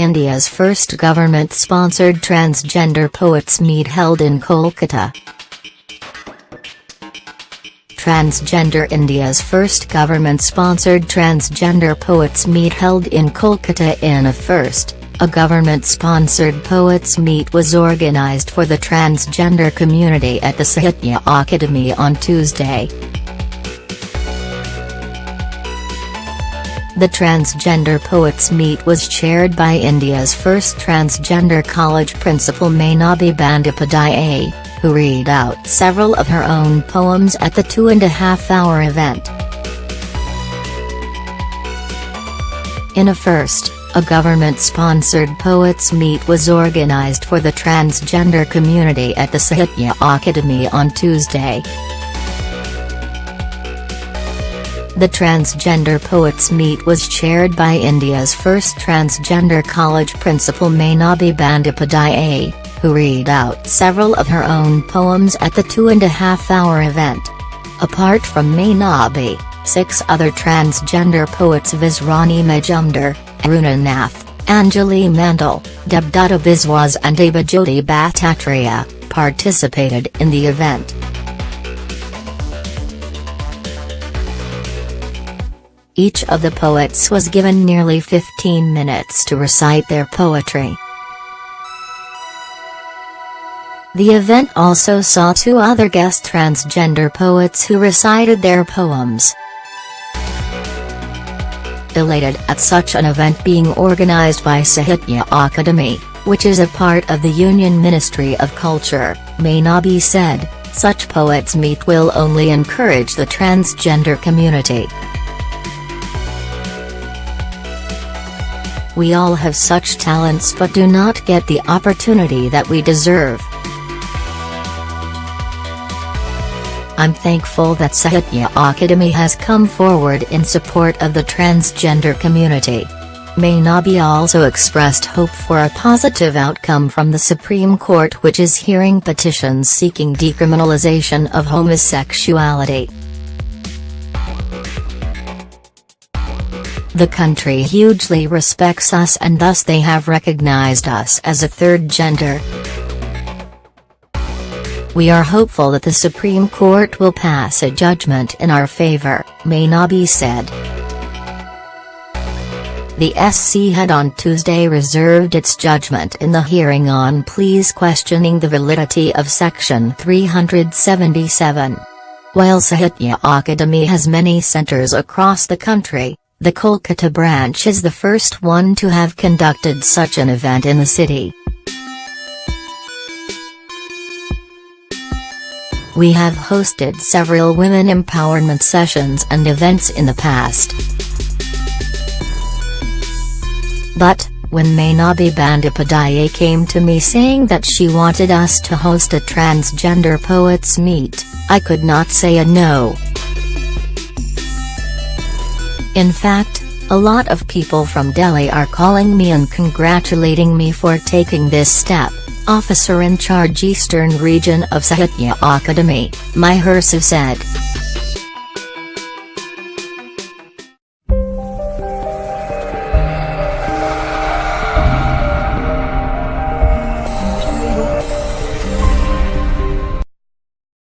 India's first government-sponsored transgender poets meet held in Kolkata. Transgender India's first government-sponsored transgender poets meet held in Kolkata in a first. A government-sponsored poets meet was organized for the transgender community at the Sahitya Akademi on Tuesday. The Transgender Poets Meet was chaired by India's first transgender college principal Mainabi Bandyopadhyay, who read out several of her own poems at the two-and-a-half-hour event. In a first, a government-sponsored poets meet was organized for the transgender community at the Sahitya Akademi on Tuesday. The Transgender Poets Meet was chaired by India's first transgender college principal Mainabi Bandyopadhyay, who read out several of her own poems at the two-and-a-half-hour event. Apart from Mainabi, six other transgender poets Visrani Majumdar, Aruna Nath, Anjali Mandal, Debdutta Biswas and Abhijyoti Bhattacharya, participated in the event. Each of the poets was given nearly 15 minutes to recite their poetry. The event also saw two other guest transgender poets who recited their poems. Elated at such an event being organized by Sahitya Akademi, which is a part of the Union Ministry of Culture, Mainabi said, such poets meet will only encourage the transgender community. We all have such talents but do not get the opportunity that we deserve. I'm thankful that Sahitya Akademi has come forward in support of the transgender community. Mainabi also expressed hope for a positive outcome from the Supreme Court which is hearing petitions seeking decriminalization of homosexuality. The country hugely respects us and thus they have recognized us as a third gender. We are hopeful that the Supreme Court will pass a judgment in our favor, Mainabi said. The SC had on Tuesday reserved its judgment in the hearing on pleas questioning the validity of Section 377. While Sahitya Akademi has many centers across the country, the Kolkata branch is the first one to have conducted such an event in the city. We have hosted several women empowerment sessions and events in the past. But, when Mainabi Bandyopadhyay came to me saying that she wanted us to host a transgender poets meet, I could not say a no. In fact, a lot of people from Delhi are calling me and congratulating me for taking this step, officer in charge Eastern Region of Sahitya Akademi, Mahersa said.